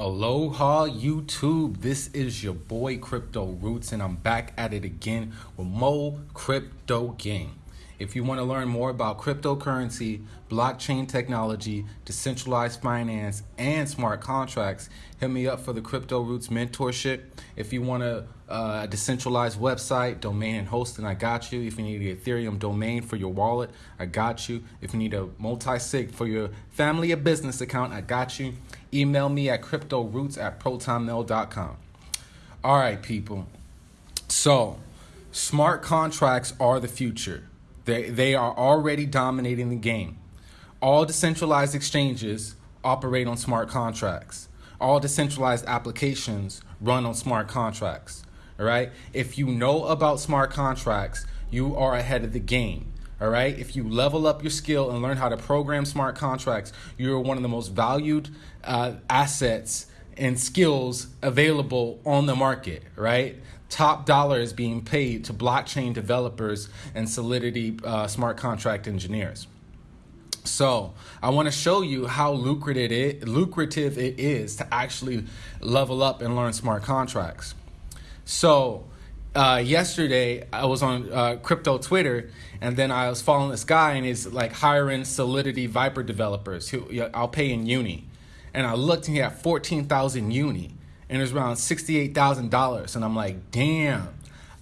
Aloha YouTube. This is your boy Crypto Roots, and I'm back at it again with Mo Crypto Gang. If you want to learn more about cryptocurrency, blockchain technology, decentralized finance, and smart contracts, hit me up for the Crypto Roots mentorship. If you want a, uh, decentralized website, domain, and hosting, I got you. If you need an Ethereum domain for your wallet, I got you. If you need a multi sig for your family or business account, I got you. Email me at cryptoroots at protonmail.com. All right, people. So, smart contracts are the future. They, they are already dominating the game. All decentralized exchanges operate on smart contracts. All decentralized applications run on smart contracts. All right. If you know about smart contracts, you are ahead of the game. All right. If you level up your skill and learn how to program smart contracts, you're one of the most valued uh, assets and skills available on the market. Right top dollar is being paid to blockchain developers and Solidity uh, smart contract engineers. So I want to show you how lucrative it, lucrative it is to actually level up and learn smart contracts. So uh, yesterday I was on uh, crypto Twitter and then I was following this guy and he's like hiring Solidity Vyper developers who I'll pay in Uni. And I looked and he had 14,000 Uni and it was around $68,000. And I'm like, damn,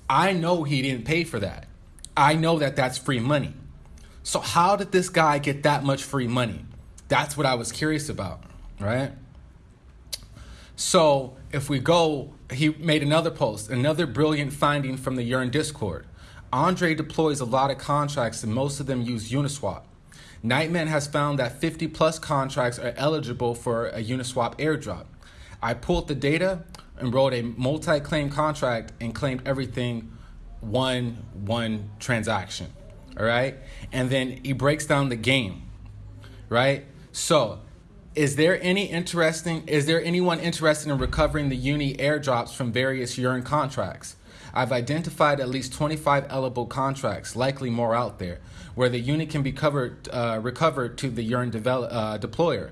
I know he didn't pay for that. I know that that's free money. So, how did this guy get that much free money? That's what I was curious about, right? So, if we go, he made another post, another brilliant finding from the Yearn Discord. Andre deploys a lot of contracts and most of them use Uniswap. Nightman has found that 50 plus contracts are eligible for a Uniswap airdrop. I pulled the data and wrote a multi-claim contract and claimed everything one one transaction. All right? And then he breaks down the game. Right? So, is there any interesting is there anyone interested in recovering the uni airdrops from various Yearn contracts? I've identified at least 25 eligible contracts, likely more out there, where the uni can be covered, uh, recovered to the Yearn develop, uh, deployer.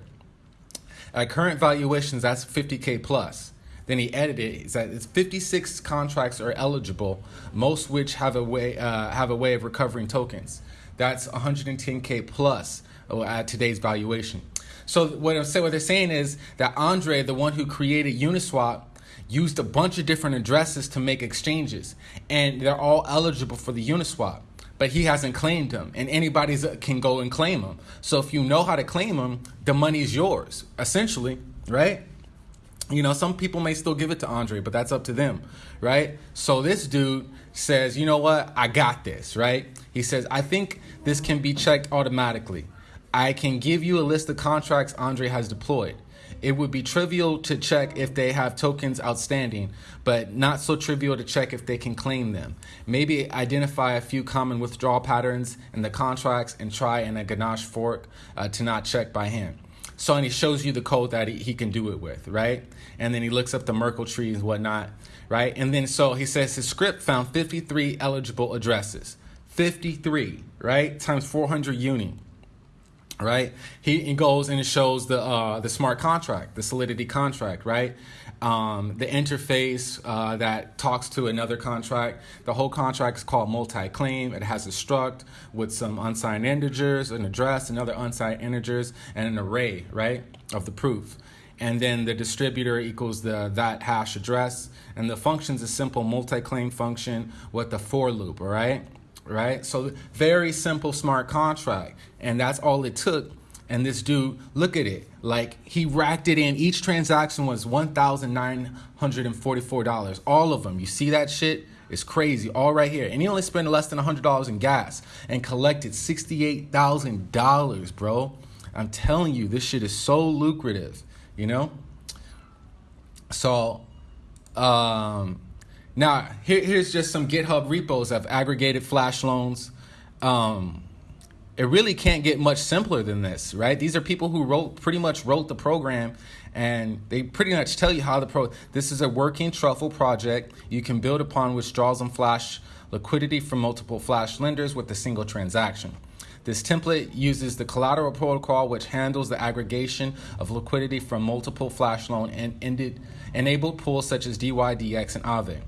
At current valuations, that's 50K plus. Then he edited it. He said it's 56 contracts are eligible, most which have a way uh, have a way of recovering tokens. That's 110K plus uh, at today's valuation. So what I'm saying, what they're saying is that Andre, the one who created Uniswap, used a bunch of different addresses to make exchanges, and they're all eligible for the Uniswap but he hasn't claimed them and anybody can go and claim them so if you know how to claim them the money is yours essentially right? You know some people may still give it to andre but that's up to them right? So this dude says you know what? I got this right? He says i think this can be checked automatically. I can give you a list of contracts andre has deployed it would be trivial to check if they have tokens outstanding, but not so trivial to check if they can claim them. Maybe identify a few common withdrawal patterns in the contracts and try in a Ganache fork uh, to not check by hand. So, and he shows you the code that he, he can do it with, right? And then he looks up the Merkle tree and whatnot, right? And then so he says his script found 53 eligible addresses. 53, right? Times 400 uni right? He, he goes and it shows the uh, the smart contract, the Solidity contract, right? Um, the interface uh, that talks to another contract. The whole contract is called multi-claim. It has a struct with some unsigned integers, an address, and other unsigned integers, and an array, right, of the proof. And then the distributor equals the that hash address, and the function's a simple multi-claim function with the for loop, all right? Right? So very simple smart contract. And that's all it took. And this dude, look at it. Like he racked it in. Each transaction was $1,944. All of them. You see that shit? It's crazy. All right here. And he only spent less than $100 in gas and collected $68,000, bro. I'm telling you, this shit is so lucrative, you know? So, um, now, here, here's just some GitHub repos of aggregated flash loans. Um, it really can't get much simpler than this, right? These are people who wrote pretty much wrote the program and they pretty much tell you how the pro this is a working truffle project you can build upon which draws on flash liquidity from multiple flash lenders with a single transaction. This template uses the Kollateral protocol, which handles the aggregation of liquidity from multiple flash loan and ended, enabled pools such as DYDX and Aave.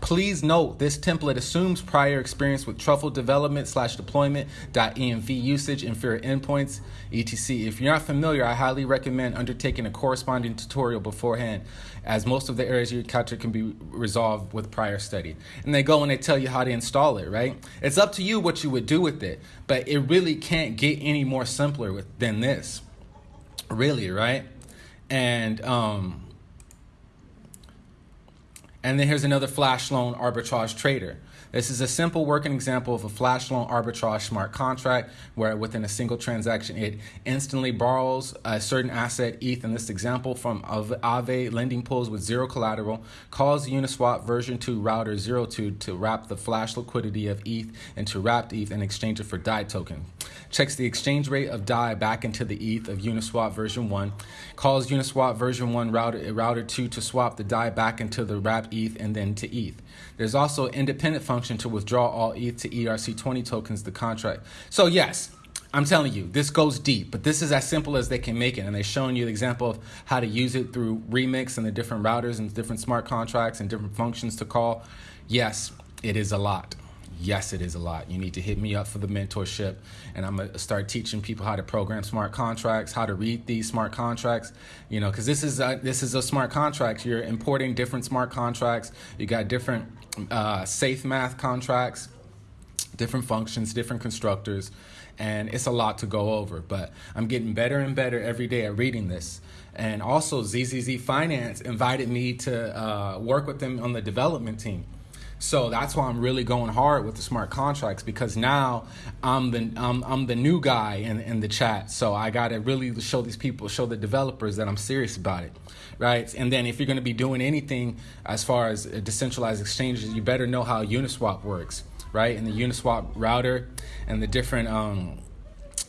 Please note this template assumes prior experience with truffle development slash deployment .env usage, Infura endpoints, etc. If you're not familiar, I highly recommend undertaking a corresponding tutorial beforehand, as most of the areas you encounter can be resolved with prior study. And they go and they tell you how to install it, right? It's up to you what you would do with it, but it really can't get any more simpler with, than this, really, right? And um, and then here's another flash loan arbitrage trader. This is a simple working example of a flash loan arbitrage smart contract where within a single transaction it instantly borrows a certain asset ETH in this example from Aave lending pools with zero collateral, calls Uniswap version 2 router 02 to wrap the flash liquidity of ETH into wrapped ETH and exchange it for DAI token. Checks the exchange rate of DAI back into the ETH of Uniswap version 1, calls Uniswap version 1 router, router 2 to swap the DAI back into the wrapped ETH and then to ETH. There's also independent independent to withdraw all ETH to ERC20 tokens, the contract. So, yes, I'm telling you, this goes deep, but this is as simple as they can make it. And they're showing you the example of how to use it through Remix and the different routers and different smart contracts and different functions to call. Yes, it is a lot. Yes, it is a lot. You need to hit me up for the mentorship, and I'm gonna start teaching people how to program smart contracts, how to read these smart contracts. You know, because this is a, this is a smart contract. You're importing different smart contracts. You got different uh, safe math contracts, different functions, different constructors, and it's a lot to go over. But I'm getting better and better every day at reading this. And also, ZZZ Finance invited me to uh, work with them on the development team. So that's why I'm really going hard with the smart contracts because now I'm the I'm, I'm the new guy in, in the chat. So I got to really show these people, show the developers that I'm serious about it, right? And then if you're going to be doing anything as far as decentralized exchanges, you better know how Uniswap works, right? And the Uniswap router and the different um,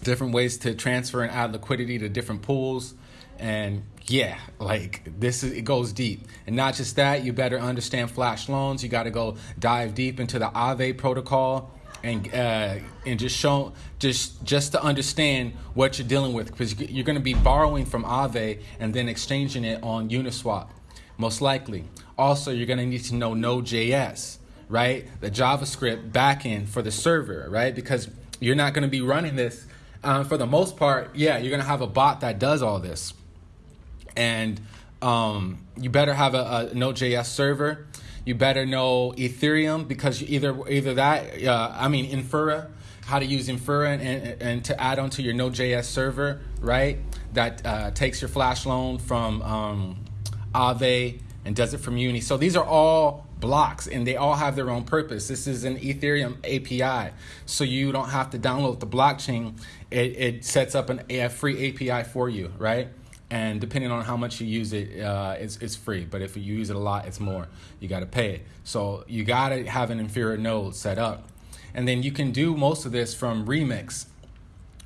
different ways to transfer and add liquidity to different pools and yeah, like this is it goes deep. And not just that, you better understand flash loans. You got to go dive deep into the Aave protocol and uh, and just show just just to understand what you're dealing with because you're going to be borrowing from Aave and then exchanging it on Uniswap, most likely. Also, you're going to need to know Node.js, right? The JavaScript backend for the server, right? Because you're not going to be running this. Uh, for the most part, yeah, you're going to have a bot that does all this and um, you better have a, a Node.js server. You better know Ethereum because either either that uh, I mean Infura, how to use Infura and, and, and to add onto your Node.js server, right? That uh, takes your flash loan from um, and does it from Uni. So these are all blocks and they all have their own purpose. This is an Ethereum API, so you don't have to download the blockchain. It, it sets up an, a free API for you, right? and depending on how much you use it, uh, it's, it's free. But if you use it a lot, it's more. You got to pay it. So you got to have an Infura node set up. And then you can do most of this from Remix,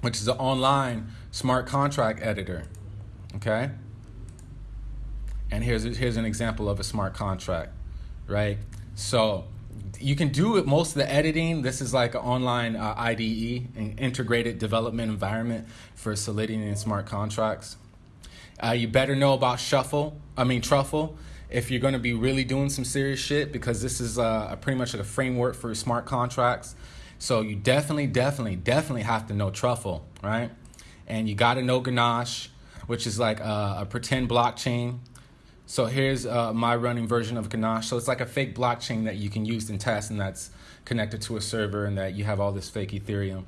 which is an online smart contract editor. Okay? And here's, here's an example of a smart contract, right? So you can do it most of the editing. This is like an online uh, IDE, an integrated development environment for Solidity and smart contracts. Uh, you better know about Shuffle, I mean Truffle, if you're going to be really doing some serious shit because this is uh, a pretty much like a framework for smart contracts. So you definitely, definitely, definitely have to know Truffle, right? And you got to know Ganache, which is like a, a pretend blockchain. So here's uh, my running version of Ganache. So it's like a fake blockchain that you can use in tests and that's connected to a server and that you have all this fake Ethereum.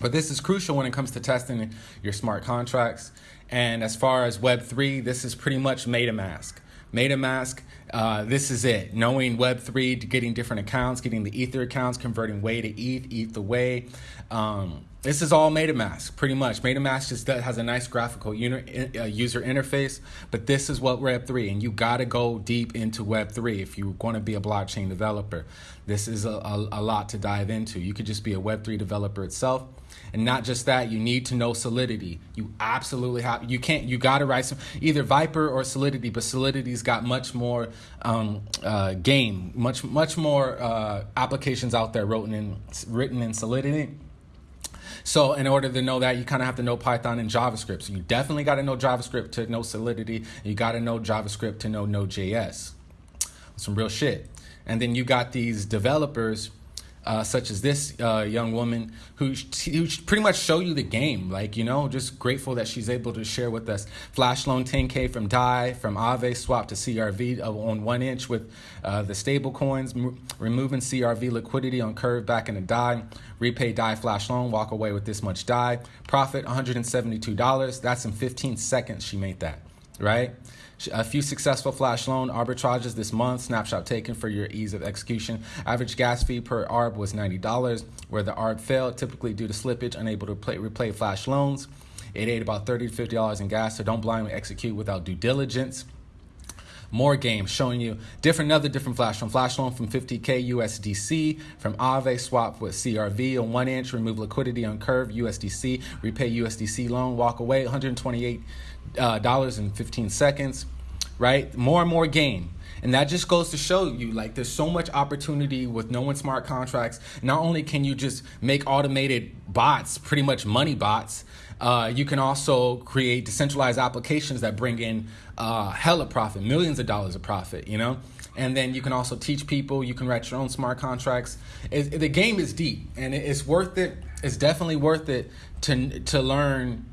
But this is crucial when it comes to testing your smart contracts. And as far as Web3, this is pretty much MetaMask. MetaMask, uh, this is it. Knowing Web3, getting different accounts, getting the Ether accounts, converting Wei to ETH, ETH the Wei. Um, this is all MetaMask, pretty much. MetaMask just has a nice graphical uh, user interface, but this is what Web3, and you got to go deep into Web3 if you're going to be a blockchain developer. This is a, a, a lot to dive into. You could just be a Web3 developer itself and not just that, you need to know Solidity. You absolutely have. You can't. You got to write some either Vyper or Solidity, but Solidity's got much more um, uh, game, much much more uh, applications out there written in written in Solidity. So in order to know that, you kind of have to know Python and JavaScript. So you definitely got to know JavaScript to know Solidity. You got to know JavaScript to know Node.js. Some real shit. And then you got these developers uh, such as this uh, young woman who, who pretty much show you the game. Like, you know, just grateful that she's able to share with us. Flash loan 10K from DAI, from Aave, swap to CRV on one inch with uh, the stable coins, removing CRV liquidity on Curve back in the DAI, repay DAI flash loan, walk away with this much DAI. Profit $172. That's in 15 seconds she made that, right? A few successful flash loan arbitrages this month. Snapshot taken for your ease of execution. Average gas fee per ARB was $90. Where the ARB failed, typically due to slippage, unable to play, replay flash loans. It ate about 30 to $50 in gas, so don't blindly execute without due diligence more games showing you different another different flash loan flash loan from 50k usdc from Aave swap with crv on one inch remove liquidity on curve usdc repay usdc loan walk away 128 uh, dollars in 15 seconds right more and more gain and that just goes to show you like there's so much opportunity with knowing smart contracts. Not only can you just make automated bots, pretty much money bots, uh, you can also create decentralized applications that bring in uh, hella profit, millions of dollars of profit, you know? And then you can also teach people, you can write your own smart contracts. It, the game is deep and it's worth it. It's definitely worth it to, to learn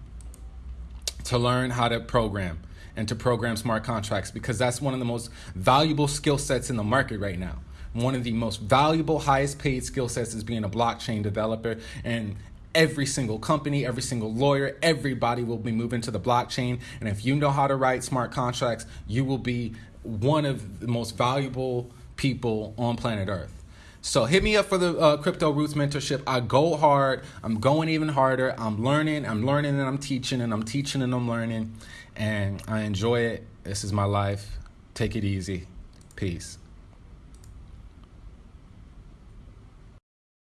to learn how to program and to program smart contracts because that's one of the most valuable skill sets in the market right now. One of the most valuable, highest paid skill sets is being a blockchain developer. And every single company, every single lawyer, everybody will be moving to the blockchain. And if you know how to write smart contracts, you will be one of the most valuable people on planet Earth. So hit me up for the uh, Crypto Roots mentorship. I go hard. I'm going even harder. I'm learning. I'm learning and I'm teaching and I'm teaching and I'm learning. And I enjoy it. This is my life. Take it easy. Peace.